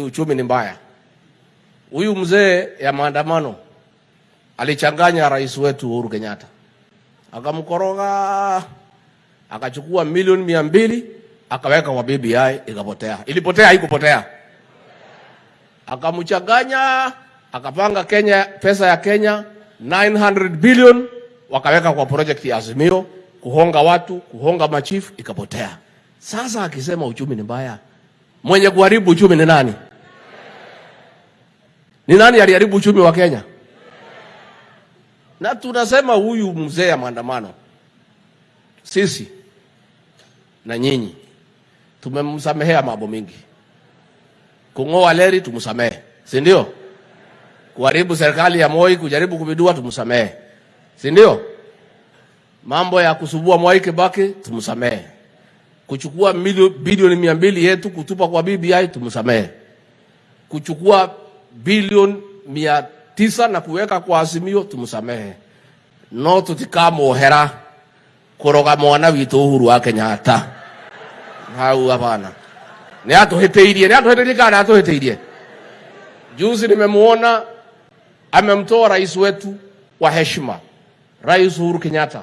uchumi ni mbaya. Huyu mzee ya maandamano alichanganya rais wetu Uhuru Kenyatta, akamkoroga, akachukua milioni mia mbili akaweka kwa BBI, ikapotea. Ilipotea, haikupotea. Akamchanganya, akapanga Kenya, pesa ya Kenya 900 billion wakaweka kwa project ya Azimio, kuhonga watu, kuhonga machifu, ikapotea. Sasa akisema uchumi ni mbaya, mwenye kuharibu uchumi ni nani? Ni nani aliharibu uchumi wa Kenya? Na tunasema huyu mzee ya maandamano, sisi na nyinyi tumemsamehea mambo mingi. Kung'oa leri tumsamehe, si ndio? Kuharibu serikali ya Moi, kujaribu kubidua tumsamehe, si ndio? Mambo ya kusubua Mwai Kibaki tumsamehe, kuchukua bilioni mia mbili yetu kutupa kwa BBI tumsamehe, kuchukua bilioni mia tisa na kuweka kwa Azimio tumsamehe, no tutikamuhera kuroga mwana witu Uhuru wa Kenyatta hau hapana, ni atuhitiirie, ni atuhitiirie kana atuhitiirie. Juzi nimemuona amemtoa rais wetu wa heshima, Rais Uhuru Kenyatta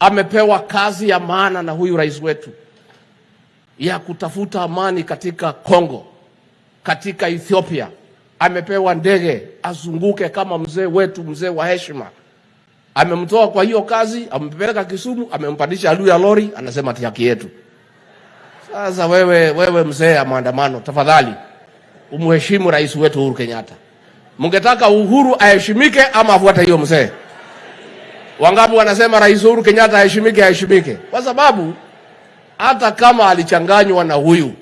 amepewa kazi ya maana na huyu rais wetu ya kutafuta amani katika Kongo, katika Ethiopia. Amepewa ndege azunguke kama mzee wetu, mzee wa heshima. Amemtoa kwa hiyo kazi, amempeleka Kisumu, amempandisha juu ya lori, anasema ati haki yetu. Sasa wewe, wewe mzee ya maandamano, tafadhali umheshimu rais wetu Uhuru Kenyatta. Mngetaka Uhuru aheshimike ama afuate hiyo mzee? Wangapi wanasema rais Uhuru Kenyatta aheshimike, aheshimike? Kwa sababu hata kama alichanganywa na huyu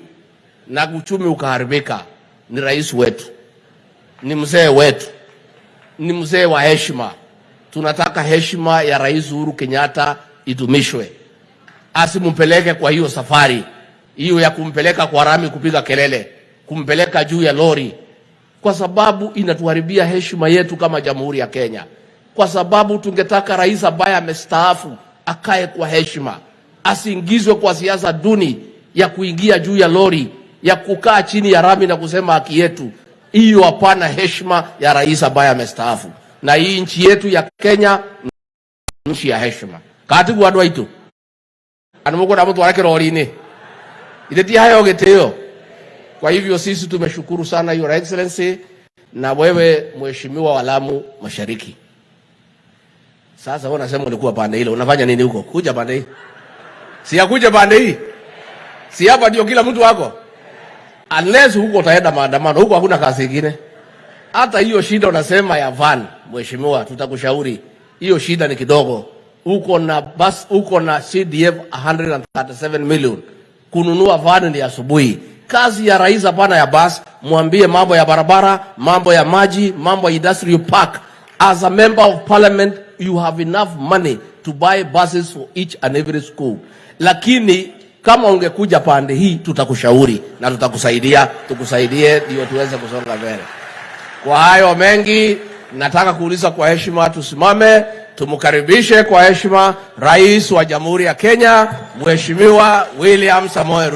na uchumi ukaharibika, ni rais wetu, ni mzee wetu, ni mzee wa heshima. Tunataka heshima ya rais Uhuru Kenyatta idumishwe, asimpeleke kwa hiyo safari. Hiyo ya kumpeleka kwa rami kupiga kelele, kumpeleka juu ya lori, kwa sababu inatuharibia heshima yetu kama Jamhuri ya Kenya. Kwa sababu tungetaka rais ambaye amestaafu akae kwa heshima, asiingizwe kwa siasa duni ya kuingia juu ya lori, ya kukaa chini ya rami na kusema haki yetu. Hiyo hapana heshima ya rais ambaye amestaafu. Na hii nchi yetu ya Kenya nchi ya heshima. katigu andu aitu andu mukunda mutware kirori-ini itheti hayo gitio. Kwa hivyo sisi tumeshukuru sana Your Excellency na wewe mheshimiwa wa Lamu Mashariki. Sasa wewe unasema ulikuwa pande ile, unafanya nini huko? Kuja pande hii. Si ya kuja pande hii. Si hapa ndio kila mtu wako. Unless huko utaenda maandamano, huko hakuna kazi ingine. Hata hiyo shida unasema ya van, mheshimiwa, tutakushauri. Hiyo shida ni kidogo. Uko na bus, uko na CDF 137 million. Kununua van ni asubuhi. Kazi ya rais hapana ya bus, mwambie mambo ya barabara, mambo ya maji, mambo ya industrial park. As a member of parliament, you have enough money to buy buses for each and every school. Lakini kama ungekuja pande hii, tutakushauri na tutakusaidia, tukusaidie ndio tuweze kusonga mbele. Kwa hayo mengi, nataka kuuliza kwa heshima, tusimame tumkaribishe kwa heshima Rais wa Jamhuri ya Kenya, Mheshimiwa William Samoei Ruto.